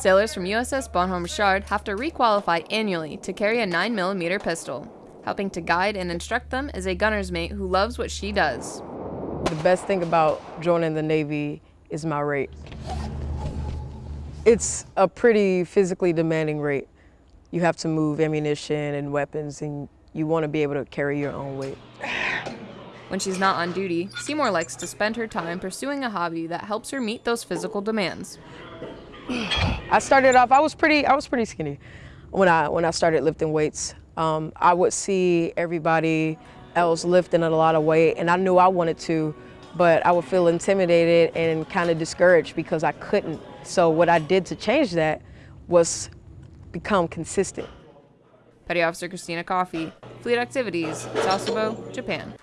Sailors from USS Bonhomme Richard have to requalify annually to carry a 9mm pistol. Helping to guide and instruct them is a gunner's mate who loves what she does. The best thing about joining the Navy is my rate. It's a pretty physically demanding rate. You have to move ammunition and weapons and you want to be able to carry your own weight. When she's not on duty, Seymour likes to spend her time pursuing a hobby that helps her meet those physical demands. I started off, I was pretty, I was pretty skinny when I, when I started lifting weights. Um, I would see everybody else lifting a lot of weight and I knew I wanted to, but I would feel intimidated and kind of discouraged because I couldn't. So what I did to change that was become consistent. Petty Officer Christina Coffey, Fleet Activities, Sasebo, Japan.